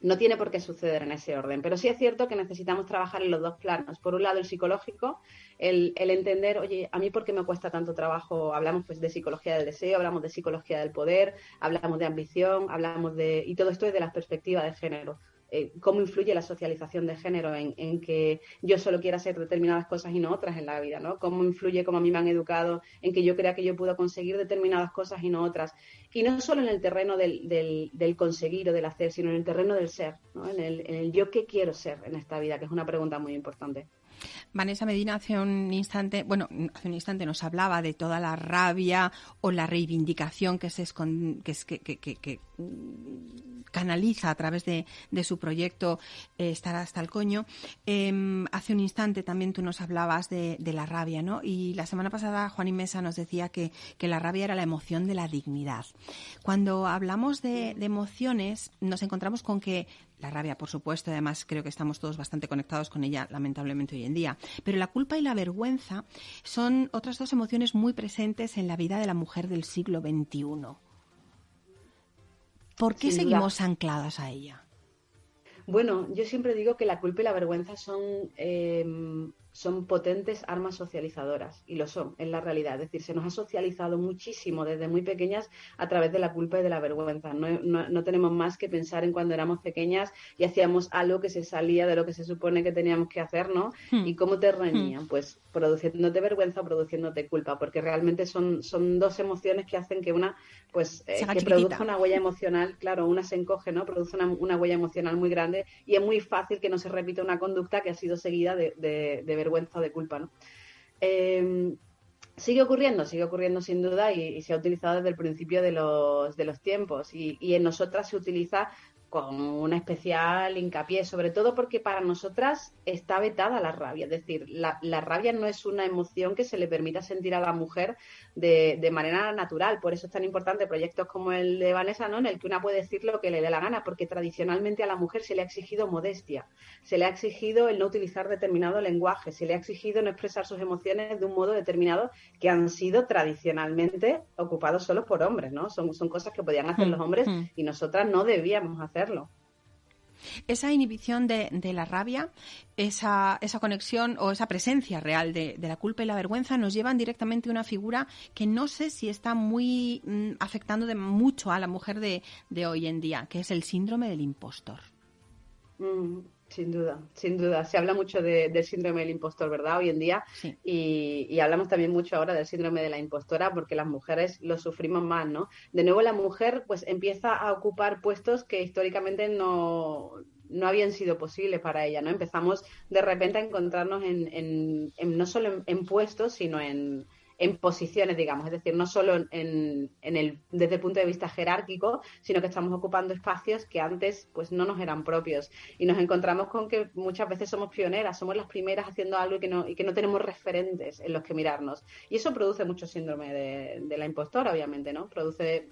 no tiene por qué suceder en ese orden, pero sí es cierto que necesitamos trabajar en los dos planos. Por un lado, el psicológico, el, entender, oye, a mí por qué me cuesta tanto trabajo, hablamos pues de psicología del deseo, hablamos de psicología del poder, hablamos de ambición, hablamos de, y todo esto es de la perspectiva de género. Eh, cómo influye la socialización de género en, que yo solo quiera hacer determinadas cosas y no otras en la vida, ¿no? Cómo influye, cómo a mí me han educado en que yo crea que yo puedo conseguir determinadas cosas y no otras. Y no solo en el terreno del, del, conseguir o del hacer, sino en el terreno del ser, ¿no? en, el, en el yo qué quiero ser en esta vida, que es una pregunta muy importante. Vanessa Medina hace un instante, bueno, hace un instante nos hablaba de toda la rabia o la reivindicación que se que, que, que, canaliza a través de, su proyecto eh, Estar hasta el coño. Em, hace un instante también tú nos hablabas de, la rabia, ¿no? Y la semana pasada Juan y Mesa nos decía que, la rabia era la emoción de la dignidad. Cuando hablamos de emociones, nos encontramos con que la rabia, por supuesto, además creo que estamos todos bastante conectados con ella, lamentablemente hoy en día. Pero la culpa y la vergüenza son otras dos emociones muy presentes en la vida de la mujer del siglo XXI. ¿Por qué seguimos ancladas a ella? Bueno, yo siempre digo que la culpa y la vergüenza son eh, son potentes armas socializadoras y lo son en la realidad. Es decir, se nos ha socializado muchísimo desde muy pequeñas a través de la culpa y de la vergüenza. No, tenemos más que pensar en cuando éramos pequeñas y hacíamos algo que se salía de lo que se supone que teníamos que hacer, ¿no? Hmm. ¿Y cómo te reñían? Hmm. Pues produciéndote vergüenza o produciéndote culpa, porque realmente son, son dos emociones que hacen que una, pues, eh, que produzca una huella emocional, claro, una se encoge, ¿no? Produce una, huella emocional muy grande y es muy fácil que no se repita una conducta que ha sido seguida de, de, de vergüenza o de culpa, ¿no? Em, sigue ocurriendo, sigue ocurriendo sin duda y, se ha utilizado desde el principio de los, de los tiempos y, y, en nosotras se utiliza con una especial hincapié, sobre todo porque para nosotras está vetada la rabia. Es decir, la, rabia no es una emoción que se le permita sentir a la mujer de, de, manera natural. Por eso es tan importante proyectos como el de Vanessa, ¿no? en el que una puede decir lo que le dé la gana, porque tradicionalmente a la mujer se le ha exigido modestia, se le ha exigido el no utilizar determinado lenguaje, se le ha exigido no expresar sus emociones de un modo determinado que han sido tradicionalmente ocupados solo por hombres. ¿no? Son, son cosas que podían hacer mm, los hombres mm. y nosotras no debíamos hacer esa inhibición de, la rabia, esa, esa, conexión o esa presencia real de, la culpa y la vergüenza nos llevan directamente a una figura que no sé si está muy mm, afectando de mucho a la mujer de, hoy en día, que es el síndrome del impostor. Mm. Sin duda, sin duda. Se habla mucho del síndrome del impostor, ¿verdad? Hoy en día. Y, hablamos también mucho ahora del síndrome de la impostora porque las mujeres lo sufrimos más, ¿no? De nuevo la mujer pues empieza a ocupar puestos que históricamente no, no habían sido posibles para ella, ¿no? Empezamos de repente a encontrarnos en, no solo en puestos, sino en, en posiciones, digamos, es decir, no solo en, el, desde el punto de vista jerárquico, sino que estamos ocupando espacios que antes pues no nos eran propios. Y nos encontramos con que muchas veces somos pioneras, somos las primeras haciendo algo y que no, y que no tenemos referentes en los que mirarnos. Y eso produce mucho síndrome de, la impostora, obviamente, ¿no? Produce,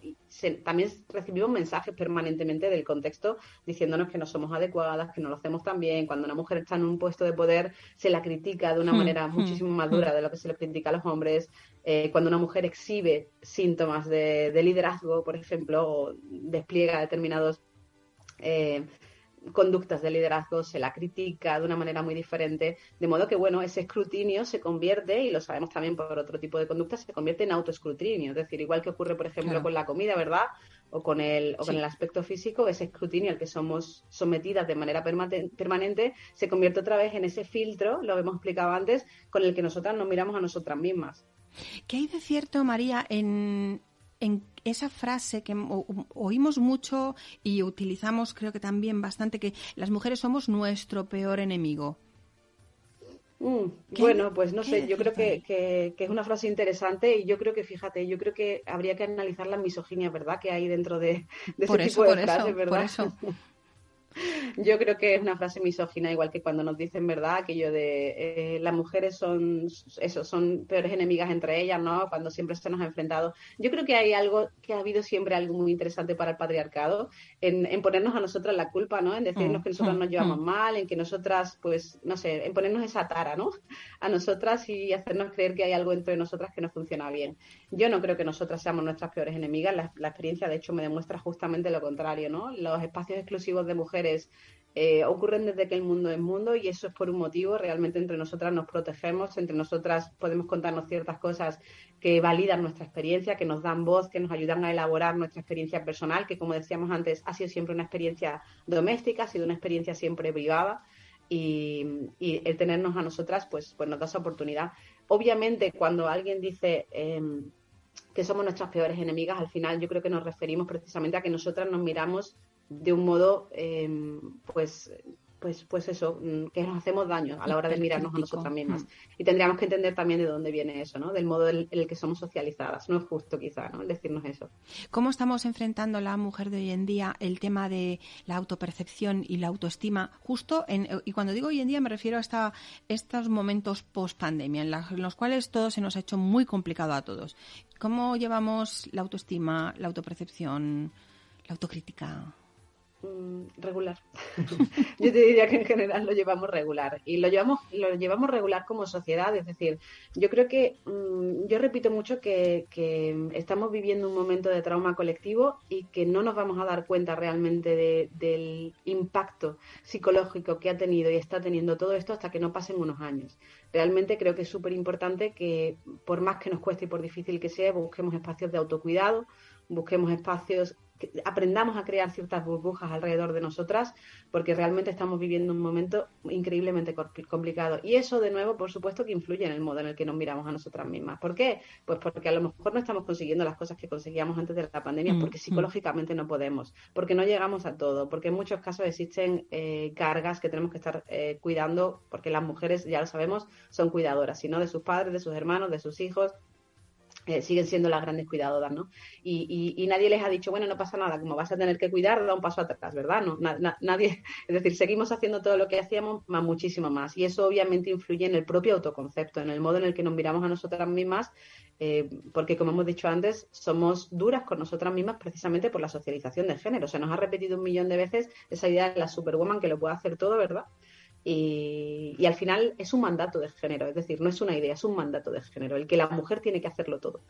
también recibimos mensajes permanentemente del contexto diciéndonos que no somos adecuadas, que no lo hacemos tan bien. Cuando una mujer está en un puesto de poder, se la critica de una hmm, manera hmm, muchísimo más dura hmm. de lo que se le critica a los hombres eh, cuando una mujer exhibe síntomas de, liderazgo, por ejemplo, o despliega determinados eh, conductas de liderazgo, se la critica de una manera muy diferente, de modo que, bueno, ese escrutinio se convierte, y lo sabemos también por otro tipo de conductas, se convierte en autoescrutinio, es decir, igual que ocurre, por ejemplo, con la comida, ¿verdad? O con el, o con el aspecto físico, ese escrutinio al que somos sometidas de manera permanente se convierte otra vez en ese filtro, lo hemos explicado antes, con el que nosotras nos miramos a nosotras mismas. ¿Qué hay de cierto, María, en, esa frase que oímos mucho y utilizamos creo que también bastante, que las mujeres somos nuestro peor enemigo? Mm, bueno, pues no sé, yo creo que, es una frase interesante y yo creo que, fíjate, yo creo que habría que analizar la misoginia, ¿verdad?, que hay dentro de, ese tipo de frases, ¿verdad? Por eso. [LAUGHS] Yo creo que es una frase misógina, igual que cuando nos dicen, ¿verdad?, aquello de eh, las mujeres son, eso, son peores enemigas entre ellas, ¿no?, cuando siempre se nos ha enfrentado. Yo creo que hay algo, que ha habido siempre algo muy interesante para el patriarcado, en, ponernos a nosotras la culpa, ¿no?, en decirnos que nosotras nos llevamos mal, en que nosotras, pues, no sé, en ponernos esa tara, ¿no?, a nosotras y hacernos creer que hay algo entre nosotras que no funciona bien. Yo no creo que nosotras seamos nuestras peores enemigas, la, la experiencia, de hecho, me demuestra justamente lo contrario, ¿no?, los espacios exclusivos de mujeres eh, ocurren desde que el mundo es mundo y eso es por un motivo. Realmente entre nosotras nos protegemos, entre nosotras podemos contarnos ciertas cosas que validan nuestra experiencia, que nos dan voz, que nos ayudan a elaborar nuestra experiencia personal, que como decíamos antes, ha sido siempre una experiencia doméstica, ha sido una experiencia siempre privada. Y, el tenernos a nosotras, pues, pues nos da esa oportunidad. Obviamente, cuando alguien dice em, que somos nuestras peores enemigas, al final yo creo que nos referimos precisamente a que nosotras nos miramos de un modo, em, pues, pues, pues eso, mm, que nos hacemos daño a la hora de mirarnos a nosotras mismas. Mm. Y tendríamos que entender también de dónde viene eso, ¿no? Del modo en el que somos socializadas. No es justo, quizá, ¿no? decirnos eso. ¿Cómo estamos enfrentando la mujer de hoy en día el tema de la autopercepción y la autoestima? Justo, en, y cuando digo hoy en día me refiero a esta, estos momentos post-pandemia, en, en los cuales todo se nos ha hecho muy complicado a todos. ¿Cómo llevamos la autoestima, la autopercepción, la autocrítica? Mm, regular. [LAUGHS] Yo te diría que en general lo llevamos regular y lo llevamos lo llevamos regular como sociedad, es decir, yo creo que mm, yo repito mucho que, estamos viviendo un momento de trauma colectivo y que no nos vamos a dar cuenta realmente del impacto psicológico que ha tenido y está teniendo todo esto hasta que no pasen unos años. Realmente creo que es súper importante que por más que nos cueste y por difícil que sea, busquemos espacios de autocuidado, busquemos espacios aprendamos a crear ciertas burbujas alrededor de nosotras, porque realmente estamos viviendo un momento increíblemente complicado. Y eso, de nuevo, por supuesto que influye en el modo en el que nos miramos a nosotras mismas. ¿Por qué? Pues porque a lo mejor no estamos consiguiendo las cosas que conseguíamos antes de la pandemia, mm, porque mm. psicológicamente no podemos, porque no llegamos a todo, porque en muchos casos existen eh, cargas que tenemos que estar eh, cuidando, porque las mujeres, ya lo sabemos, son cuidadoras, sino de sus padres, de sus hermanos, de sus hijos, siguen siendo las grandes cuidadoras, ¿no? Y, nadie les ha dicho, bueno, no pasa nada, como vas a tener que cuidar, da un paso atrás, ¿verdad? No, nadie, [LAUGHS] es decir, seguimos haciendo todo lo que hacíamos, más muchísimo más. Y eso obviamente influye en el propio autoconcepto, en el modo en el que nos miramos a nosotras mismas, eh, porque como hemos dicho antes, somos duras con nosotras mismas precisamente por la socialización de género. Se nos ha repetido un millón de veces esa idea de la superwoman que lo puede hacer todo, ¿verdad? Y, al final es un mandato de género, es decir, no es una idea, es un mandato de género, el que la mujer tiene que hacerlo todo.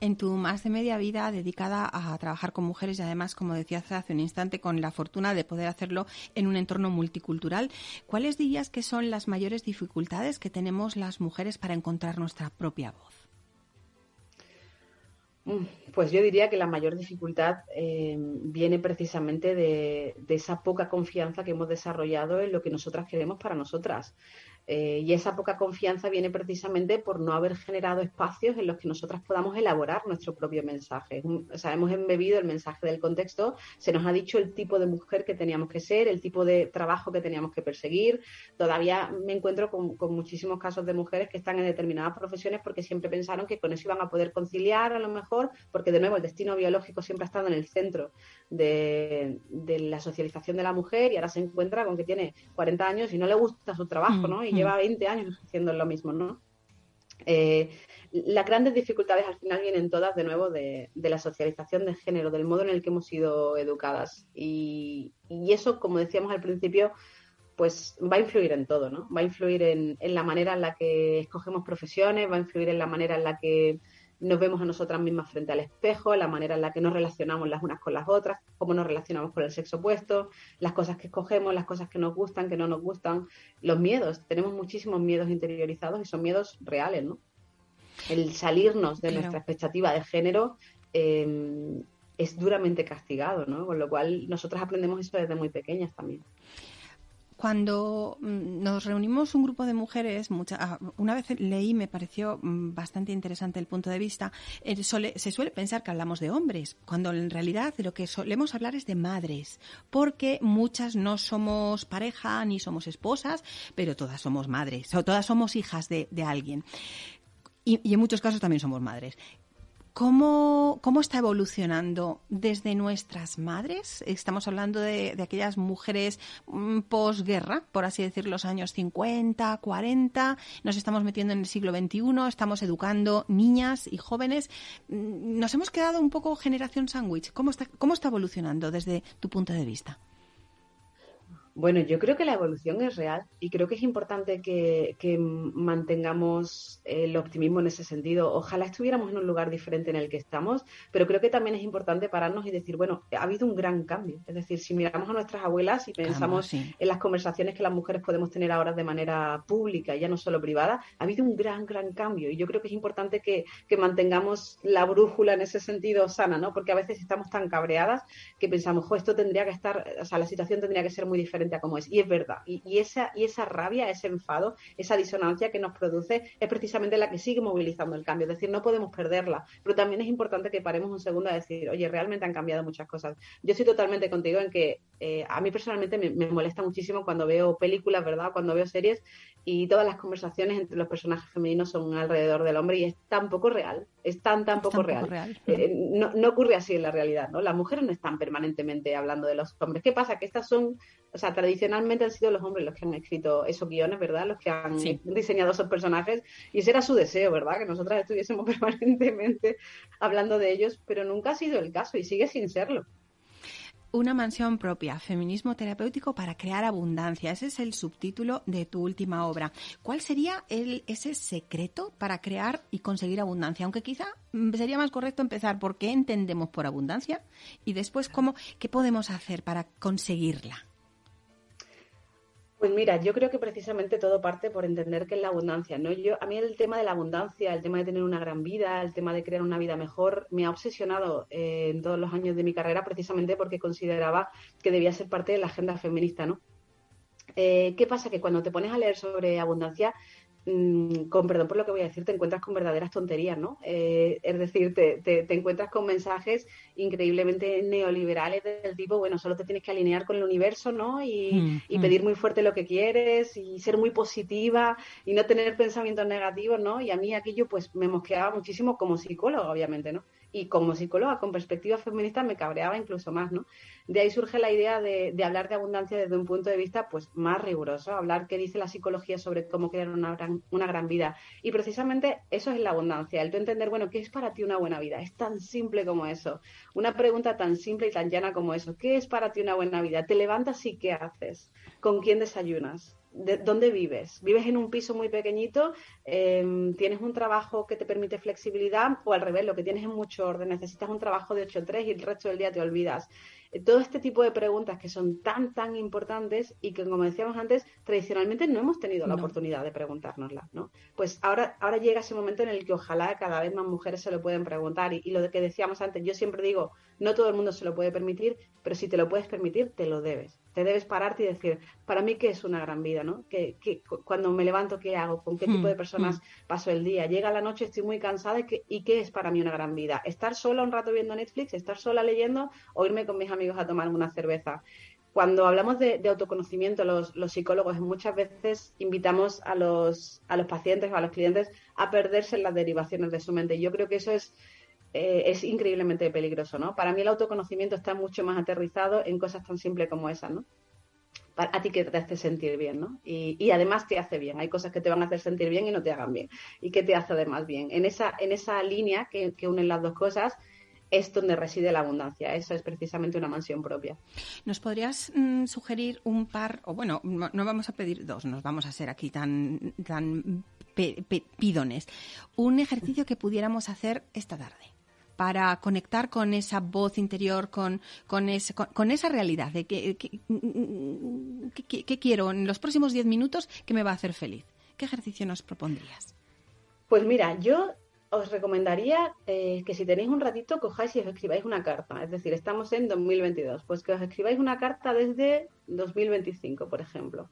En tu más de media vida dedicada a trabajar con mujeres y además, como decías hace un instante, con la fortuna de poder hacerlo en un entorno multicultural, ¿cuáles dirías que son las mayores dificultades que tenemos las mujeres para encontrar nuestra propia voz? Mm, pues yo diría que la mayor dificultad eh, viene precisamente de, esa poca confianza que hemos desarrollado en lo que nosotras queremos para nosotras. Eh, y esa poca confianza viene precisamente por no haber generado espacios en los que nosotras podamos elaborar nuestro propio mensaje. O sea, hemos embebido el mensaje del contexto, se nos ha dicho el tipo de mujer que teníamos que ser, el tipo de trabajo que teníamos que perseguir. Todavía me encuentro con, muchísimos casos de mujeres que están en determinadas profesiones porque siempre pensaron que con eso iban a poder conciliar a lo mejor, porque de nuevo el destino biológico siempre ha estado en el centro de, la socialización de la mujer y ahora se encuentra con que tiene 40 años y no le gusta su trabajo, ¿no? Y lleva 20 años haciendo lo mismo, ¿no? Eh, las grandes dificultades al final vienen todas de nuevo de, la socialización de género, del modo en el que hemos sido educadas. Y, eso, como decíamos al principio, pues va a influir en todo, ¿no? Va a influir en, en, la manera en la que escogemos profesiones, va a influir en la manera en la que nos vemos a nosotras mismas frente al espejo, la manera en la que nos relacionamos las unas con las otras, cómo nos relacionamos con el sexo opuesto, las cosas que escogemos, las cosas que nos gustan, que no nos gustan, los miedos. Tenemos muchísimos miedos interiorizados y son miedos reales, ¿no? El salirnos de nuestra expectativa de género em, es duramente castigado, ¿no? Con lo cual nosotras aprendemos eso desde muy pequeñas también cuando mm, nos reunimos un grupo de mujeres, ah, una vez leí, me pareció mm, bastante interesante el punto de vista, eh, se suele pensar que hablamos de hombres, cuando en realidad lo que solemos hablar es de madres, porque muchas no somos pareja ni somos esposas, pero todas somos madres, o todas somos hijas de, alguien. y, en muchos casos también somos madres. ¿Cómo, ¿Cómo, está evolucionando desde nuestras madres? Estamos hablando de, aquellas mujeres mm, posguerra, por así decir, los años 50, 40. Nos estamos metiendo en el siglo XXI, estamos educando niñas y jóvenes. Mm, nos hemos quedado un poco generación sándwich. ¿Cómo ¿Cómo está evolucionando desde tu punto de vista? Bueno, yo creo que la evolución es real y creo que es importante que, mantengamos el optimismo en ese sentido. Ojalá estuviéramos en un lugar diferente en el que estamos, pero creo que también es importante pararnos y decir, bueno, ha habido un gran cambio. Es decir, si miramos a nuestras abuelas y pensamos en las conversaciones que las mujeres podemos tener ahora de manera pública, ya no solo privada, ha habido un gran, gran cambio. Y yo creo que es importante que, mantengamos la brújula en ese sentido sana, ¿no? Porque a veces estamos tan cabreadas que pensamos, jo, esto tendría que estar, o sea, la situación tendría que ser muy diferente como es. Y es verdad. Y, esa, y esa rabia, ese enfado, esa disonancia que nos produce es precisamente la que sigue movilizando el cambio. Es decir, no podemos perderla. Pero también es importante que paremos un segundo a decir, oye, realmente han cambiado muchas cosas. Yo estoy totalmente contigo en que eh, a mí personalmente me, me, molesta muchísimo cuando veo películas, ¿verdad? Cuando veo series y todas las conversaciones entre los personajes femeninos son alrededor del hombre y es tan poco real, es tan, tan poco real. Eh, no, no, ocurre así en la realidad, ¿no? Las mujeres no están permanentemente hablando de los hombres. ¿Qué pasa? Que estas son, o sea, tradicionalmente han sido los hombres los que han escrito esos guiones, ¿verdad? Los que han diseñado esos personajes y ese era su deseo, ¿verdad? Que nosotras estuviésemos [LAUGHS] permanentemente hablando de ellos, pero nunca ha sido el caso y sigue sin serlo. Una mansión propia, feminismo terapéutico para crear abundancia. Ese es el subtítulo de tu última obra. ¿Cuál sería el, ese secreto para crear y conseguir abundancia? Aunque quizá mm, sería más correcto empezar por qué entendemos por abundancia y después cómo, qué podemos hacer para conseguirla. Pues mira, yo creo que precisamente todo parte por entender qué es la abundancia, ¿no? Yo, a mí el tema de la abundancia, el tema de tener una gran vida, el tema de crear una vida mejor, me ha obsesionado eh, en todos los años de mi carrera precisamente porque consideraba que debía ser parte de la agenda feminista, ¿no? Eh, ¿Qué pasa? Que cuando te pones a leer sobre abundancia, con perdón por lo que voy a decir, te encuentras con verdaderas tonterías, ¿no? Eh, es decir, te, te, encuentras con mensajes increíblemente neoliberales del tipo, bueno, solo te tienes que alinear con el universo, ¿no? Y, mm, y mm. pedir muy fuerte lo que quieres y ser muy positiva y no tener pensamientos negativos, ¿no? Y a mí aquello pues me mosqueaba muchísimo como psicólogo, obviamente, ¿no? Y como psicóloga con perspectiva feminista me cabreaba incluso más, ¿no? De ahí surge la idea de, hablar de abundancia desde un punto de vista pues más riguroso, hablar qué dice la psicología sobre cómo crear una gran, una gran vida. Y precisamente eso es la abundancia, el tú entender, bueno, ¿qué es para ti una buena vida? Es tan simple como eso. Una pregunta tan simple y tan llana como eso. ¿Qué es para ti una buena vida? Te levantas y ¿qué haces? ¿Con quién desayunas? Dónde vives. ¿Vives en un piso muy pequeñito? Em, ¿Tienes un trabajo que te permite flexibilidad? O al revés, lo que tienes es mucho orden. Necesitas un trabajo de 8-3 y el resto del día te olvidas. Eh, todo este tipo de preguntas que son tan, tan importantes y que, como decíamos antes, tradicionalmente no hemos tenido la oportunidad de preguntárnoslas, ¿no? Pues ahora, ahora llega ese momento en el que ojalá cada vez más mujeres se lo pueden preguntar. Y, y lo de que decíamos antes, yo siempre digo, no todo el mundo se lo puede permitir, pero si te lo puedes permitir, te lo debes te debes pararte y decir, para mí, ¿qué es una gran vida? ¿no? ¿Qué, cuando me levanto, ¿qué hago? ¿Con qué tipo de hmm, personas hmm. paso el día? Llega la noche, estoy muy cansada y ¿qué, es para mí una gran vida? ¿Estar sola un rato viendo Netflix? ¿Estar sola leyendo? ¿O irme con mis amigos a tomar una cerveza? Cuando hablamos de, autoconocimiento, los, psicólogos muchas veces invitamos a los, a los pacientes o a los clientes a perderse en las derivaciones de su mente. Yo creo que eso es eh, es increíblemente peligroso, ¿no? Para mí el autoconocimiento está mucho más aterrizado en cosas tan simples como esas, ¿no? a ti que te hace sentir bien, ¿no? Y, además te hace bien. Hay cosas que te van a hacer sentir bien y no te hagan bien. ¿Y qué te hace además bien? En esa, en esa línea que, que unen las dos cosas, es donde reside la abundancia. Eso es precisamente una mansión propia. ¿Nos podrías mm, sugerir un par, o bueno, no, vamos a pedir dos, nos vamos a ser aquí tan, tan pidones, un ejercicio que pudiéramos hacer esta tarde? Para conectar con esa voz interior, con, con, con, esa realidad de que, que, quiero en los próximos 10 minutos que me va a hacer feliz. ¿Qué ejercicio nos propondrías? Pues mira, yo os recomendaría eh, que si tenéis un ratito cojáis y os escribáis una carta. Es decir, estamos en 2022, pues que os escribáis una carta desde 2025, por ejemplo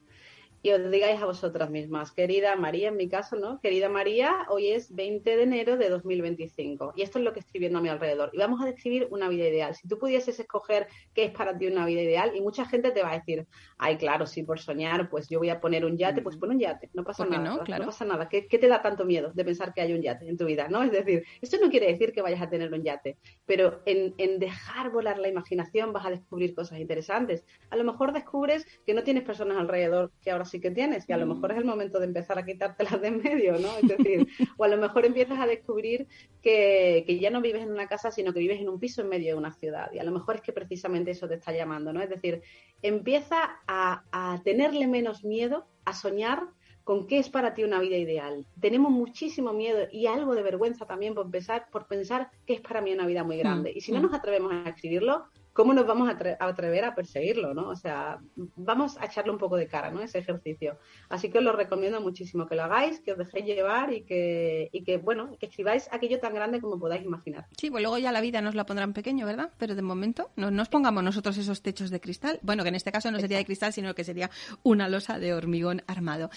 y os digáis a vosotras mismas, querida María, en mi caso, ¿no? Querida María, hoy es 20 de enero de 2025 y esto es lo que estoy viendo a mi alrededor. Y vamos a describir una vida ideal. Si tú pudieses escoger qué es para ti una vida ideal, y mucha gente te va a decir, ay, claro, sí, por soñar, pues yo voy a poner un yate, pues pon un yate, no pasa nada. No? Claro. no pasa nada. ¿Qué, te da tanto miedo de pensar que hay un yate en tu vida? ¿no? Es decir, esto no quiere decir que vayas a tener un yate, pero en, en dejar volar la imaginación vas a descubrir cosas interesantes. A lo mejor descubres que no tienes personas alrededor que ahora sí que tienes y a lo mejor es el momento de empezar a quitártelas de en medio, ¿no? Es decir, o a lo mejor empiezas a descubrir que, ya no vives en una casa, sino que vives en un piso en medio de una ciudad y a lo mejor es que precisamente eso te está llamando, ¿no? Es decir, empieza a, a tenerle menos miedo a soñar con qué es para ti una vida ideal. Tenemos muchísimo miedo y algo de vergüenza también por pensar, por pensar qué es para mí una vida muy grande. Mm, y si no mm. nos atrevemos a escribirlo, ¿cómo nos vamos a, atrever a perseguirlo? ¿no? O sea, vamos a echarle un poco de cara, ¿no? Ese ejercicio. Así que os lo recomiendo muchísimo que lo hagáis, que os dejéis llevar y que, y que bueno, que escribáis aquello tan grande como podáis imaginar. Sí, pues luego ya la vida nos la pondrán pequeño, ¿verdad? Pero de momento no nos pongamos nosotros esos techos de cristal. Bueno, que en este caso no sería de cristal, sino que sería una losa de hormigón armado.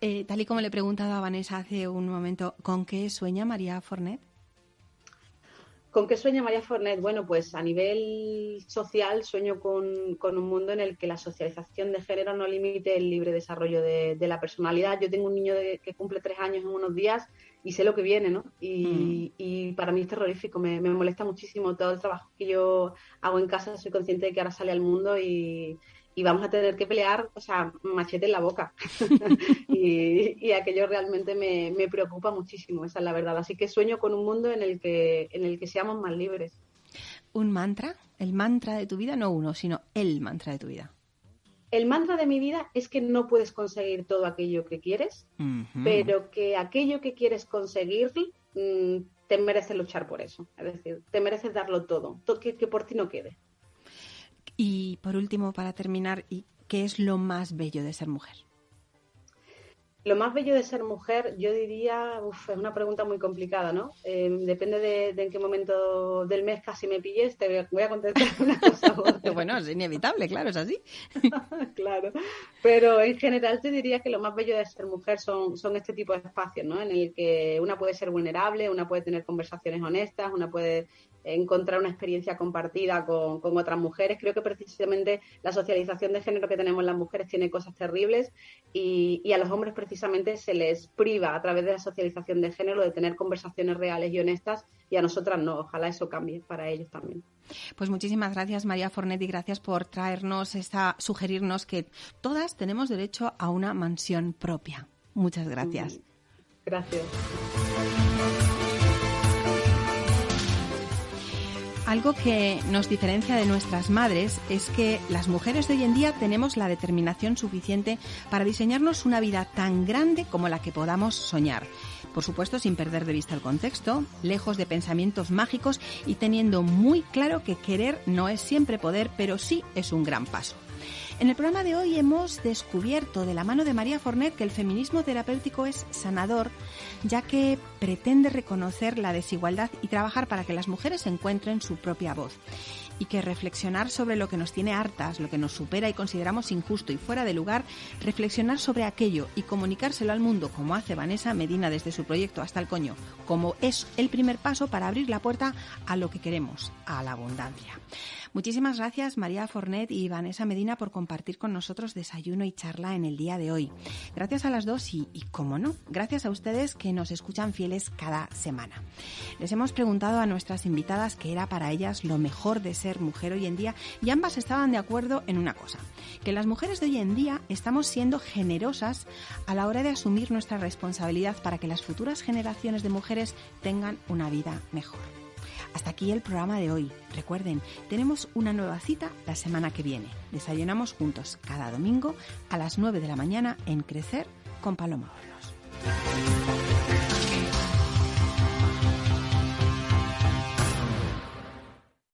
Eh, tal y como le he preguntado a Vanessa hace un momento, ¿con qué sueña María Fornet? ¿Con qué sueña María Fornet? Bueno, pues a nivel social sueño con, un mundo en el que la socialización de género no limite el libre desarrollo de, la personalidad. Yo tengo un niño que cumple tres años en unos días y sé lo que viene, ¿no? Y, mm. para mí es terrorífico, me, me, molesta muchísimo todo el trabajo que yo hago en casa, soy consciente de que ahora sale al mundo y, y vamos a tener que pelear, o sea, machete en la boca. [LAUGHS] y, aquello realmente me, preocupa muchísimo, esa es la verdad. Así que sueño con un mundo en el que, en el que seamos más libres. ¿Un mantra? ¿El mantra de tu vida? No uno, sino el mantra de tu vida. El mantra de mi vida es que no puedes conseguir todo aquello que quieres, pero que aquello que quieres conseguir mm, te mereces luchar por eso. Es decir, te mereces darlo todo, que, que por ti no quede. Y por último, para terminar, ¿qué es lo más bello de ser mujer? Lo más bello de ser mujer, yo diría, uf, es una pregunta muy complicada, ¿no? Em, depende de, en qué momento del mes casi me pilles, te voy a contestar una [LAUGHS] cosa. bueno, es inevitable, claro, es así. [LAUGHS] claro, pero en general te diría que lo más bello de ser mujer son, son este tipo de espacios, ¿no? En el que una puede ser vulnerable, una puede tener conversaciones honestas, una puede encontrar una experiencia compartida con, otras mujeres. Creo que precisamente la socialización de género que tenemos las mujeres tiene cosas terribles y, a los hombres precisamente se les priva a través de la socialización de género de tener conversaciones reales y honestas y a nosotras no. Ojalá eso cambie para ellos también. Pues muchísimas gracias María Fornetti, gracias por traernos esta, sugerirnos que todas tenemos derecho a una mansión propia. Muchas gracias. Gracias. Algo que nos diferencia de nuestras madres es que las mujeres de hoy en día tenemos la determinación suficiente para diseñarnos una vida tan grande como la que podamos soñar. Por supuesto, sin perder de vista el contexto, lejos de pensamientos mágicos y teniendo muy claro que querer no es siempre poder, pero sí es un gran paso. En el programa de hoy hemos descubierto de la mano de María Fornet que el feminismo terapéutico es sanador, ya que pretende reconocer la desigualdad y trabajar para que las mujeres encuentren su propia voz y que reflexionar sobre lo que nos tiene hartas, lo que nos supera y consideramos injusto y fuera de lugar, reflexionar sobre aquello y comunicárselo al mundo como hace Vanessa Medina desde su proyecto Hasta el Coño, como es el primer paso para abrir la puerta a lo que queremos, a la abundancia. Muchísimas gracias María Fornet y Vanessa Medina por compartir con nosotros desayuno y charla en el día de hoy. Gracias a las dos y, y como no, gracias a ustedes que nos escuchan fieles cada semana. Les hemos preguntado a nuestras invitadas qué era para ellas lo mejor de ser mujer hoy en día y ambas estaban de acuerdo en una cosa, que las mujeres de hoy en día estamos siendo generosas a la hora de asumir nuestra responsabilidad para que las futuras generaciones de mujeres tengan una vida mejor. Hasta aquí el programa de hoy. Recuerden, tenemos una nueva cita la semana que viene. Desayunamos juntos cada domingo a las 9 de la mañana en Crecer con Paloma Hornos.